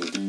Bye.